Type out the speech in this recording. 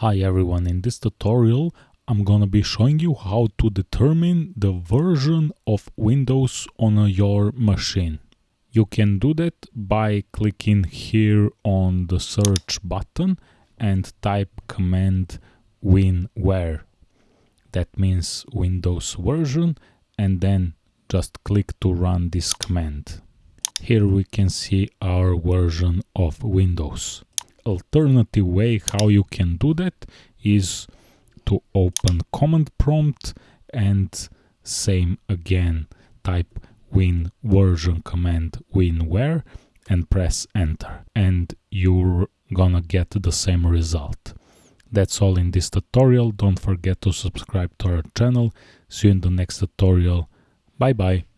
Hi everyone, in this tutorial I'm gonna be showing you how to determine the version of Windows on your machine. You can do that by clicking here on the search button and type command winver. That means Windows version and then just click to run this command. Here we can see our version of Windows alternative way how you can do that is to open command prompt and same again type win version command winver and press enter and you're gonna get the same result. That's all in this tutorial. Don't forget to subscribe to our channel. See you in the next tutorial. Bye bye.